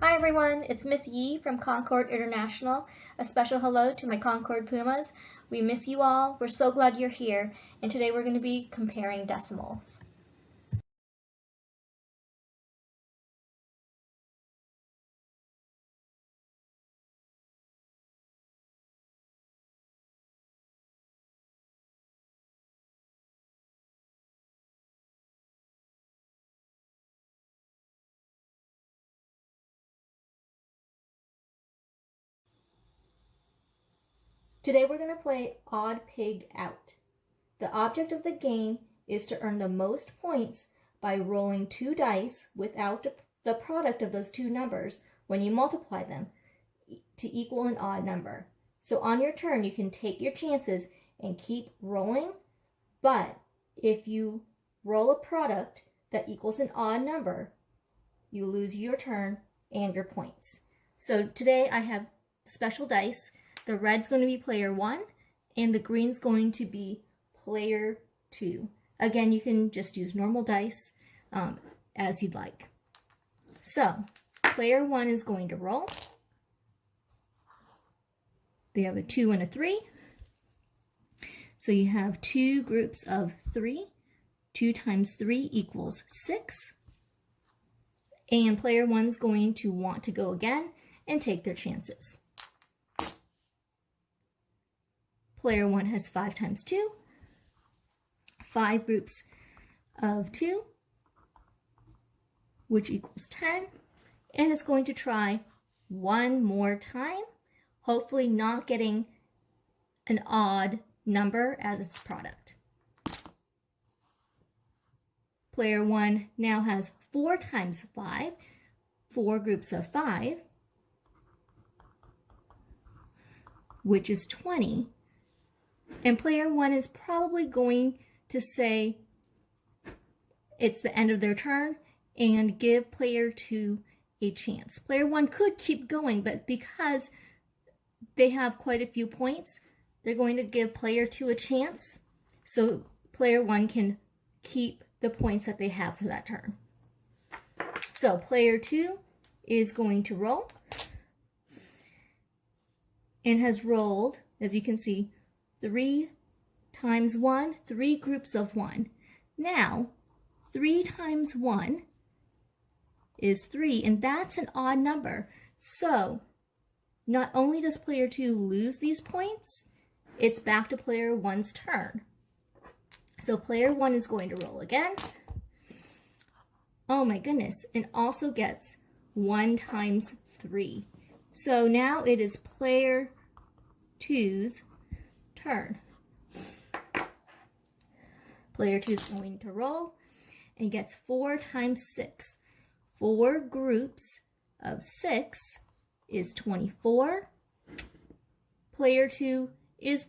Hi everyone, it's Miss Yi from Concord International. A special hello to my Concord Pumas. We miss you all. We're so glad you're here. And today we're going to be comparing decimals. Today we're going to play Odd Pig Out. The object of the game is to earn the most points by rolling two dice without the product of those two numbers when you multiply them to equal an odd number. So on your turn, you can take your chances and keep rolling, but if you roll a product that equals an odd number, you lose your turn and your points. So today I have special dice the red's going to be player one and the green's going to be player two. Again, you can just use normal dice um, as you'd like. So player one is going to roll. They have a two and a three. So you have two groups of three. Two times three equals six. And player one's going to want to go again and take their chances. Player 1 has 5 times 2, 5 groups of 2, which equals 10, and is going to try one more time, hopefully not getting an odd number as its product. Player 1 now has 4 times 5, 4 groups of 5, which is 20, and player one is probably going to say it's the end of their turn and give player two a chance. Player one could keep going, but because they have quite a few points, they're going to give player two a chance. So player one can keep the points that they have for that turn. So player two is going to roll and has rolled, as you can see, 3 times 1, 3 groups of 1. Now, 3 times 1 is 3, and that's an odd number. So, not only does player 2 lose these points, it's back to player 1's turn. So player 1 is going to roll again. Oh my goodness, and also gets 1 times 3. So now it is player 2's turn. Player 2 is going to roll and gets 4 times 6. 4 groups of 6 is 24. Player 2 is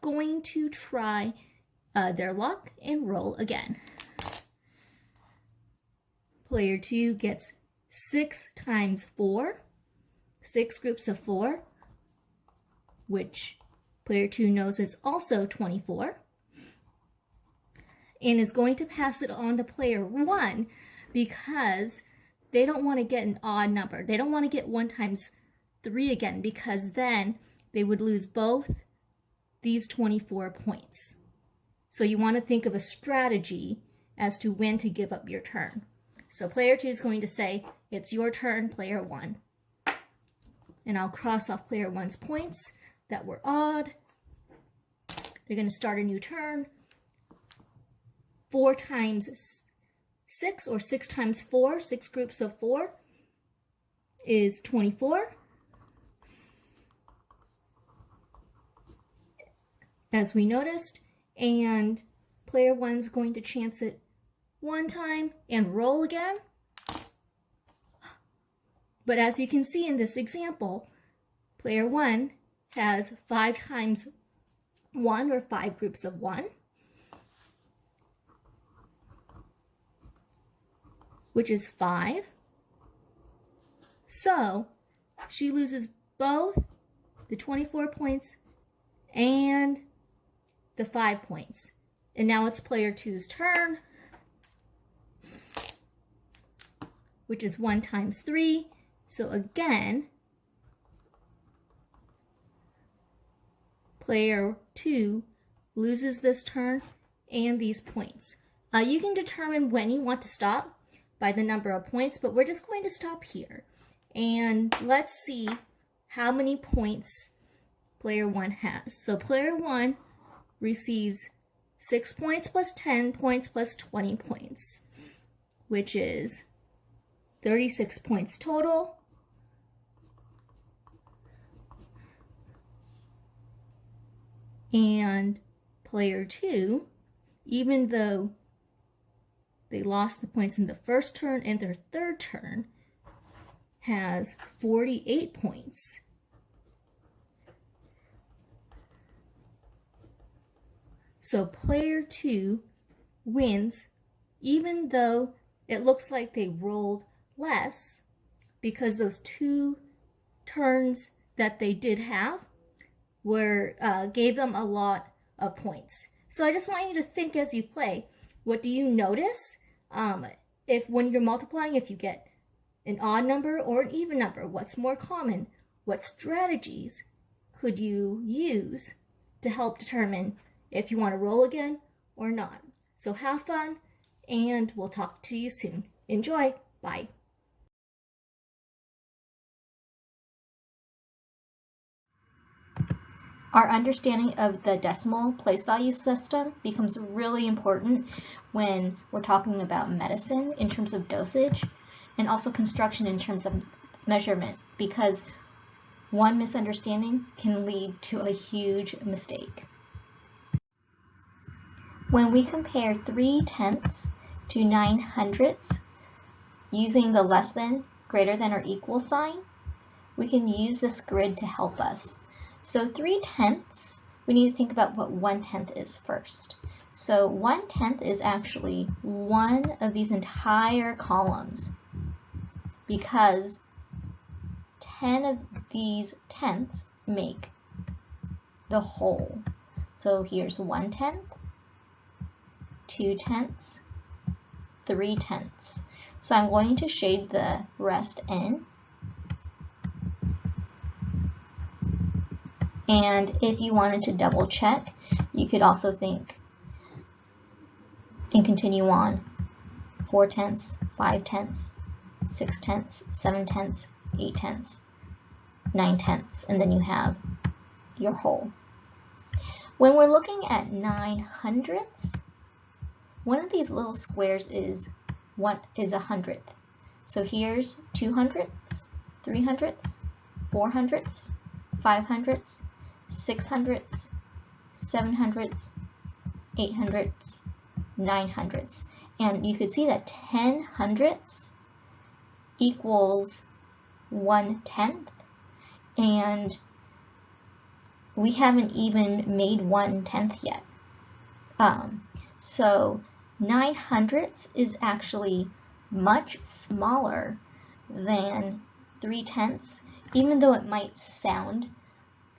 going to try uh, their luck and roll again. Player 2 gets 6 times 4, 6 groups of 4, which Player 2 knows it's also 24 and is going to pass it on to player 1 because they don't want to get an odd number. They don't want to get 1 times 3 again because then they would lose both these 24 points. So you want to think of a strategy as to when to give up your turn. So player 2 is going to say, it's your turn, player 1. And I'll cross off player 1's points that were odd. They're going to start a new turn. 4 times 6 or 6 times 4, 6 groups of 4 is 24. As we noticed, and player 1's going to chance it one time and roll again. But as you can see in this example, player 1 has 5 times 1 or 5 groups of 1, which is 5. So she loses both the 24 points and the 5 points. And now it's player two's turn, which is 1 times 3, So again, player 2 loses this turn and these points. Uh, you can determine when you want to stop by the number of points, but we're just going to stop here. And let's see how many points player 1 has. So player 1 receives 6 points plus 10 points plus 20 points, which is 36 points total. And player 2, even though they lost the points in the first turn and their third turn, has 48 points. So player 2 wins even though it looks like they rolled less because those two turns that they did have were uh, gave them a lot of points. So I just want you to think as you play, what do you notice? Um, if when you're multiplying, if you get an odd number or an even number, what's more common? What strategies could you use to help determine if you want to roll again or not? So have fun and we'll talk to you soon. Enjoy. Bye. Our understanding of the decimal place value system becomes really important when we're talking about medicine in terms of dosage and also construction in terms of measurement because one misunderstanding can lead to a huge mistake. When we compare 3 tenths to 9 hundredths using the less than, greater than, or equal sign, we can use this grid to help us. So 3 tenths, we need to think about what 1 tenth is first. So 1 tenth is actually one of these entire columns because 10 of these tenths make the whole. So here's 1 tenth, 2 tenths, 3 tenths. So I'm going to shade the rest in And if you wanted to double check, you could also think and continue on. 4 tenths, 5 tenths, 6 tenths, 7 tenths, 8 tenths, 9 tenths, and then you have your whole. When we're looking at 9 hundredths, one of these little squares is what is a hundredth. So here's 2 hundredths, 3 hundredths, 4 hundredths, 5 hundredths, six hundredths, seven hundredths, eight hundredths, nine hundredths. And you could see that 10 hundredths equals one tenth. And we haven't even made one tenth yet. Um, so 9 hundredths is actually much smaller than 3 tenths, even though it might sound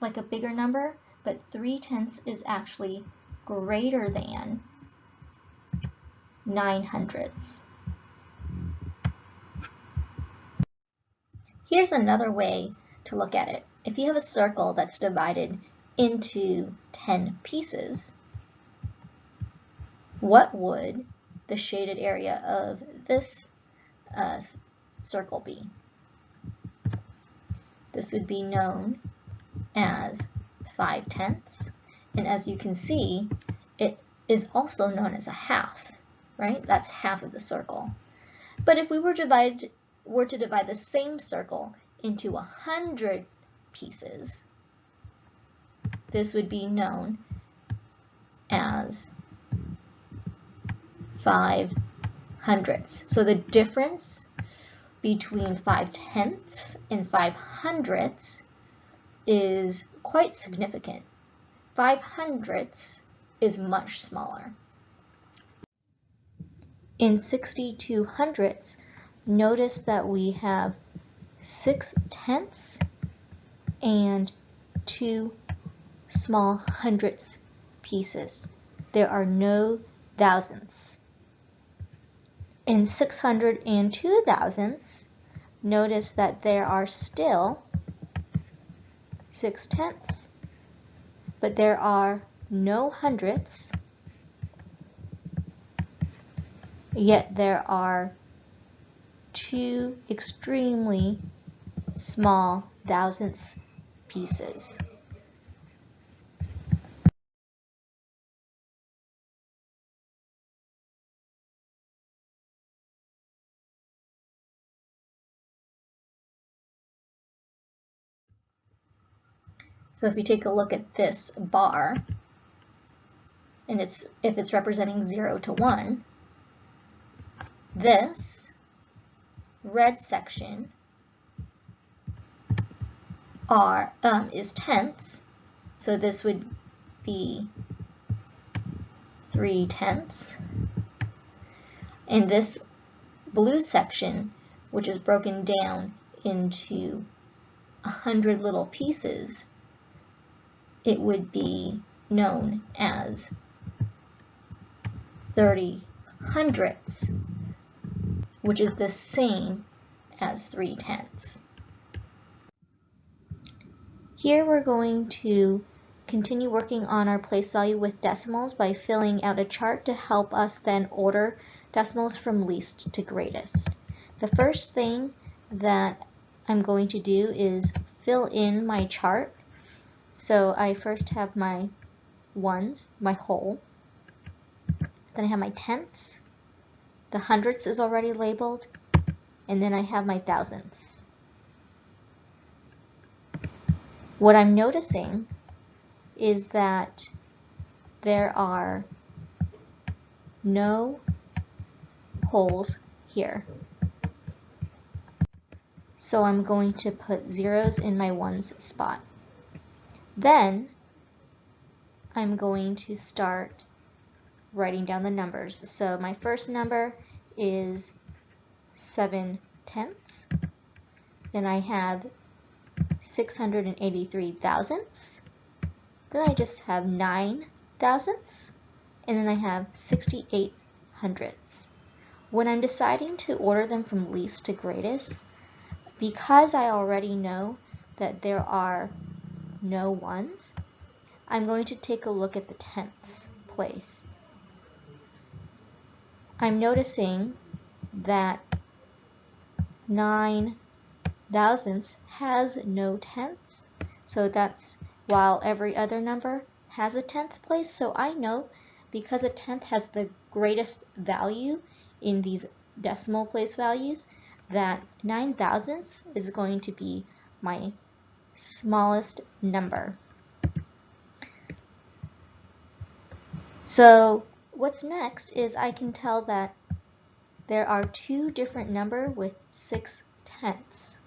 like a bigger number, but 3 tenths is actually greater than 9 hundredths. Here's another way to look at it. If you have a circle that's divided into 10 pieces, what would the shaded area of this uh, circle be? This would be known as 5 tenths. And as you can see, it is also known as a half, right? That's half of the circle. But if we were, divide, were to divide the same circle into 100 pieces, this would be known as 5 hundredths. So the difference between 5 tenths and 5 hundredths is quite significant. 5 hundredths is much smaller. In 62 hundredths, notice that we have 6 tenths and 2 small hundredths pieces. There are no thousandths. In 602 thousandths, notice that there are still 6 tenths, but there are no hundredths, yet there are two extremely small thousandths pieces. So if you take a look at this bar, and it's if it's representing 0 to 1, this red section are um, is tenths, so this would be 3 tenths. And this blue section, which is broken down into a hundred little pieces, it would be known as 30 hundredths, which is the same as 3 tenths. Here we're going to continue working on our place value with decimals by filling out a chart to help us then order decimals from least to greatest. The first thing that I'm going to do is fill in my chart so I first have my ones, my whole. Then I have my tenths. The hundredths is already labeled. And then I have my thousandths. What I'm noticing is that there are no holes here. So I'm going to put zeros in my ones spot. Then I'm going to start writing down the numbers. So my first number is 7 tenths. Then I have 683 thousandths. Then I just have 9 thousandths. And then I have 68 hundredths. When I'm deciding to order them from least to greatest, because I already know that there are no ones, I'm going to take a look at the tenths place. I'm noticing that 9 thousandths has no tenths, so that's while every other number has a tenth place, so I know because a tenth has the greatest value in these decimal place values that 9 thousandths is going to be my smallest number. So what's next is I can tell that there are two different number with six tenths.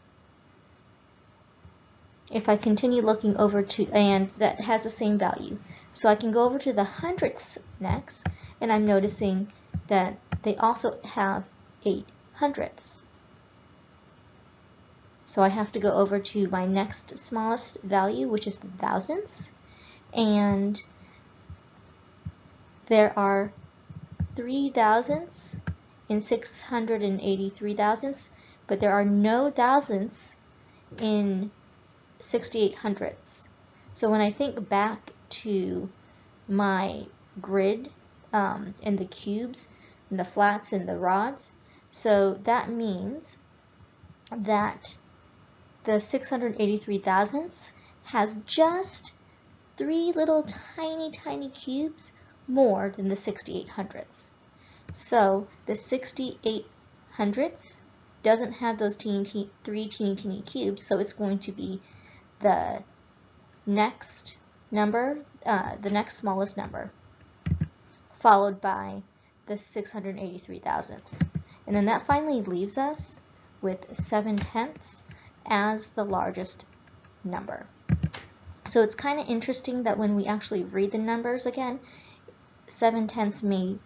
If I continue looking over to, and that has the same value. So I can go over to the hundredths next, and I'm noticing that they also have eight hundredths. So I have to go over to my next smallest value, which is the thousandths. And there are three thousandths in 683 thousandths, but there are no thousandths in 68 hundredths. So when I think back to my grid um, and the cubes and the flats and the rods, so that means that the 683 thousandths has just three little tiny, tiny cubes more than the 68 hundredths. So the 68 hundredths doesn't have those teeny, teeny, three teeny, teeny cubes, so it's going to be the next number, uh, the next smallest number, followed by the 683 thousandths. And then that finally leaves us with 7 tenths as the largest number. So it's kind of interesting that when we actually read the numbers again, 7 tenths may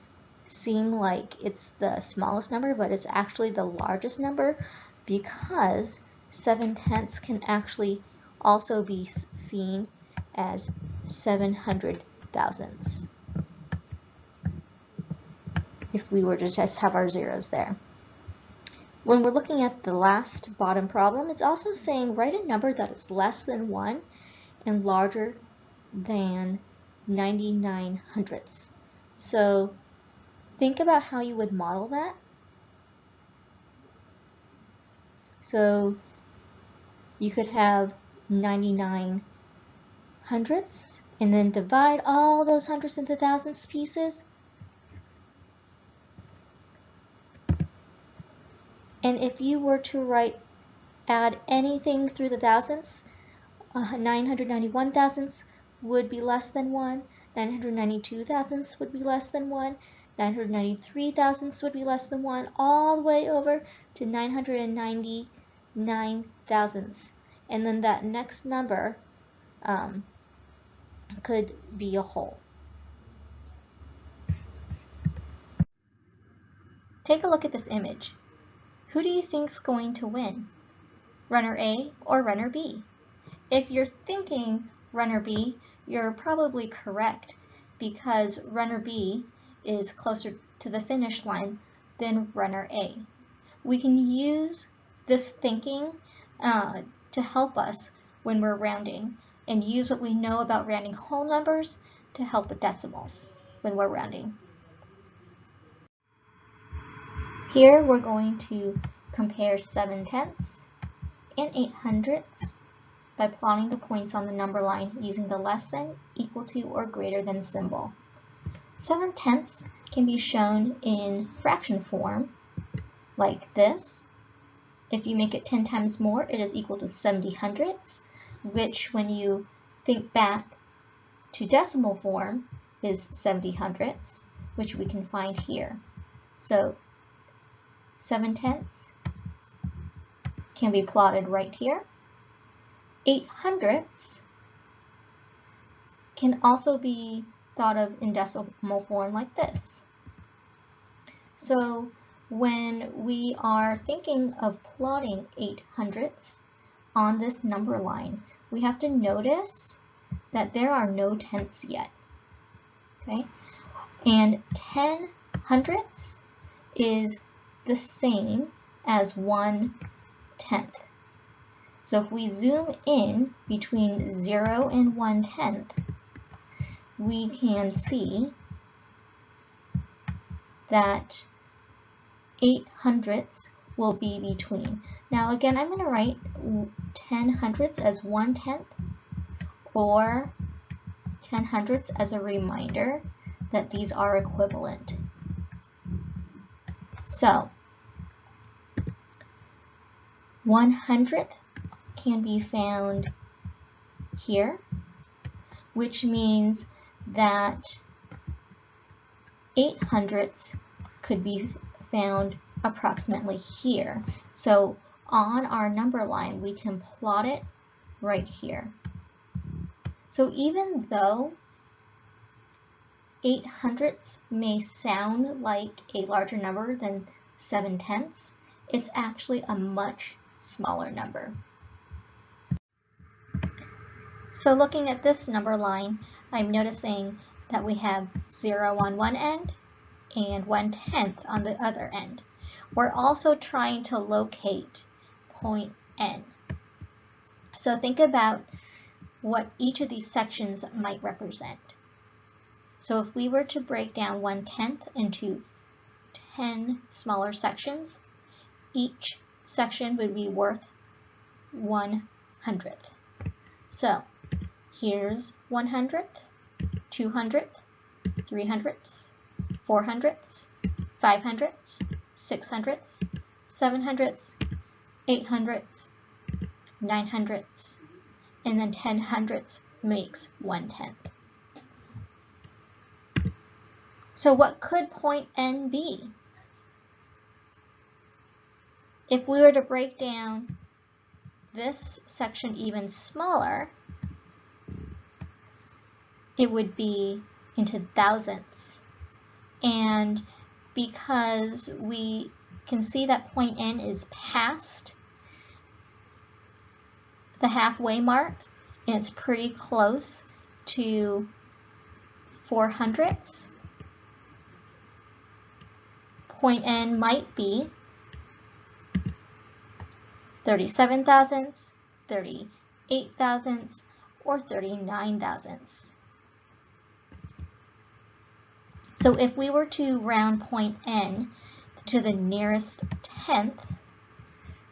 seem like it's the smallest number, but it's actually the largest number because 7 tenths can actually also be seen as 700 thousandths if we were to just have our zeros there. When we're looking at the last bottom problem, it's also saying write a number that is less than 1 and larger than 99 hundredths. So think about how you would model that. So you could have 99 hundredths and then divide all those hundredths into thousandths pieces. And if you were to write, add anything through the thousandths, uh, 991 thousandths would be less than 1, 992 thousandths would be less than 1, 993 thousandths would be less than 1, all the way over to 999 thousandths. And then that next number um, could be a whole. Take a look at this image. Who do you think is going to win? Runner A or runner B? If you're thinking runner B, you're probably correct because runner B is closer to the finish line than runner A. We can use this thinking uh, to help us when we're rounding and use what we know about rounding whole numbers to help with decimals when we're rounding. Here we're going to compare 7 tenths and 8 hundredths by plotting the points on the number line using the less than, equal to, or greater than symbol. 7 tenths can be shown in fraction form, like this. If you make it 10 times more, it is equal to 70 hundredths, which when you think back to decimal form is 70 hundredths, which we can find here. So 7 tenths can be plotted right here. 8 hundredths can also be thought of in decimal form like this. So when we are thinking of plotting 8 hundredths on this number line, we have to notice that there are no tenths yet. Okay, and 10 hundredths is the same as 1 tenth. So if we zoom in between 0 and 1 tenth, we can see that 8 hundredths will be between. Now again, I'm going to write 10 hundredths as 1 tenth or 10 hundredths as a reminder that these are equivalent. So, 1 hundredth can be found here, which means that 8 hundredths could be found approximately here. So on our number line, we can plot it right here. So even though 8 hundredths may sound like a larger number than 7 tenths, it's actually a much smaller number. So looking at this number line, I'm noticing that we have 0 on one end and 1 tenth on the other end. We're also trying to locate point N. So think about what each of these sections might represent. So if we were to break down 1 tenth into 10 smaller sections, each section would be worth 1 hundredth. So here's 1 hundredth, 2 hundredth, 3 hundredths, 4 hundredths, 5 hundredths, 6 hundredths, 7 hundredths, 8 hundredths, 9 hundredths, and then 10 hundredths makes 1 tenth. So what could point N be? If we were to break down this section even smaller, it would be into thousandths. And because we can see that point N is past the halfway mark, and it's pretty close to 4 hundredths, point N might be 37 thousandths, 38 thousandths, or 39 thousandths. So if we were to round point n to the nearest tenth,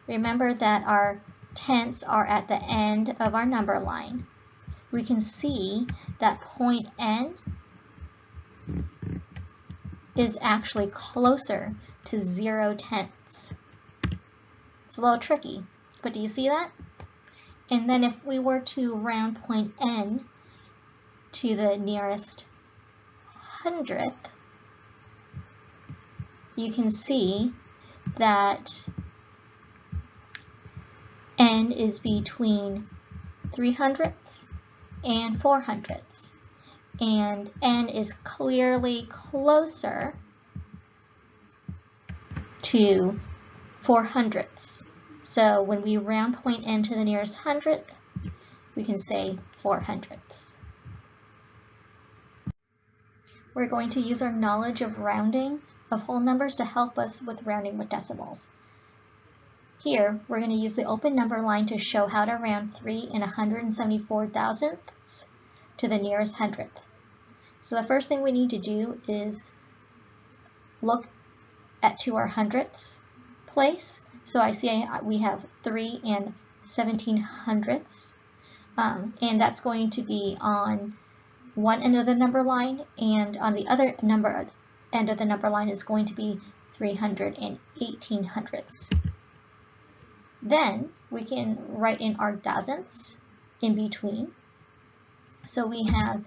remember that our tenths are at the end of our number line. We can see that point n is actually closer to 0 tenths. It's a little tricky, but do you see that? And then if we were to round point n to the nearest hundredth, you can see that n is between 3 hundredths and 4 hundredths and n is clearly closer to 4 hundredths. So when we round point n to the nearest hundredth, we can say 4 hundredths. We're going to use our knowledge of rounding of whole numbers to help us with rounding with decimals. Here, we're going to use the open number line to show how to round 3 and 174 thousandths to the nearest hundredth. So the first thing we need to do is look at to our hundredths place. So I see we have 3 and 17 hundredths, um, and that's going to be on one end of the number line, and on the other number end of the number line is going to be 300 and 18 hundredths. Then we can write in our dozens in between. So we have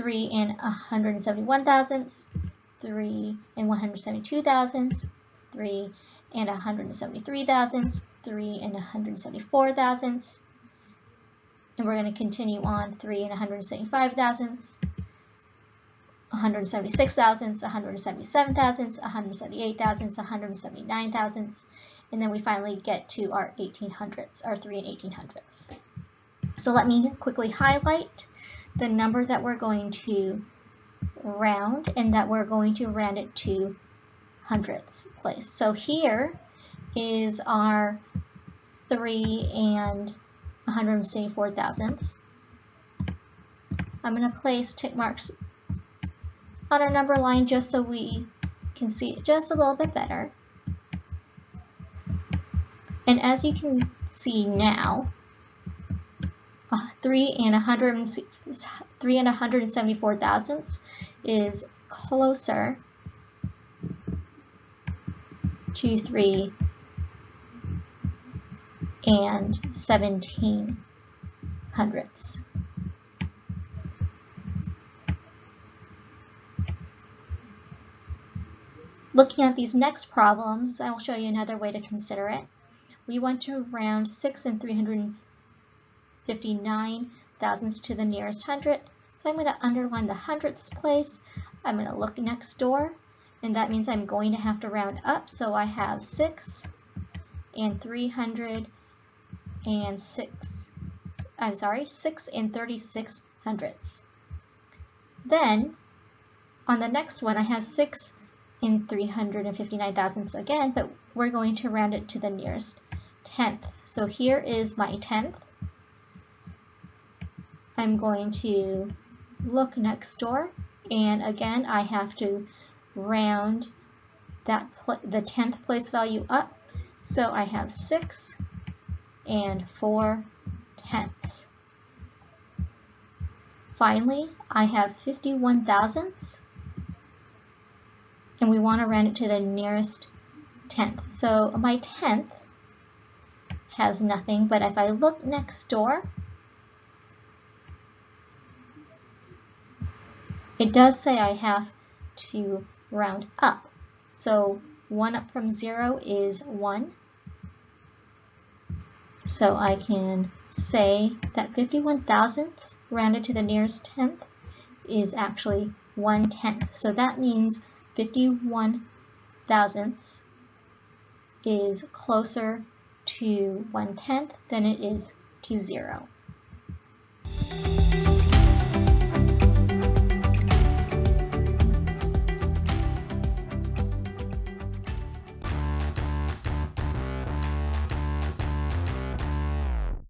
3 and 171 thousandths, 3 and 172 thousandths, 3 and 173 thousandths, 3 and 174 thousandths, and we're going to continue on 3 and 175 thousandths, 176 thousandths, 177 thousandths, 178 thousandths, 179 thousandths, and then we finally get to our 1800ths, our 3 and 1800ths. So let me quickly highlight the number that we're going to round and that we're going to round it to hundredths place. So here is our 3 and 174 thousandths. I'm going to place tick marks on our number line just so we can see it just a little bit better. And as you can see now, uh, 3 and 100 3 and 174 thousandths is closer to 3 and 17 hundredths. Looking at these next problems, I will show you another way to consider it. We want to round 6 and 359 thousandths to the nearest hundredth. So I'm going to underline the hundredths place. I'm going to look next door, and that means I'm going to have to round up. So I have 6 and 306. I'm sorry, 6 and 36 hundredths. Then, on the next one, I have 6 and 359 thousandths again, but we're going to round it to the nearest tenth. So here is my tenth. I'm going to look next door and again I have to round that the 10th place value up so I have 6 and 4 tenths. Finally, I have 51 thousandths and we want to round it to the nearest tenth. So my tenth has nothing, but if I look next door, It does say I have to round up. So 1 up from 0 is 1. So I can say that 51 thousandths rounded to the nearest tenth is actually 1 tenth. So that means 51 thousandths is closer to 1 tenth than it is to 0.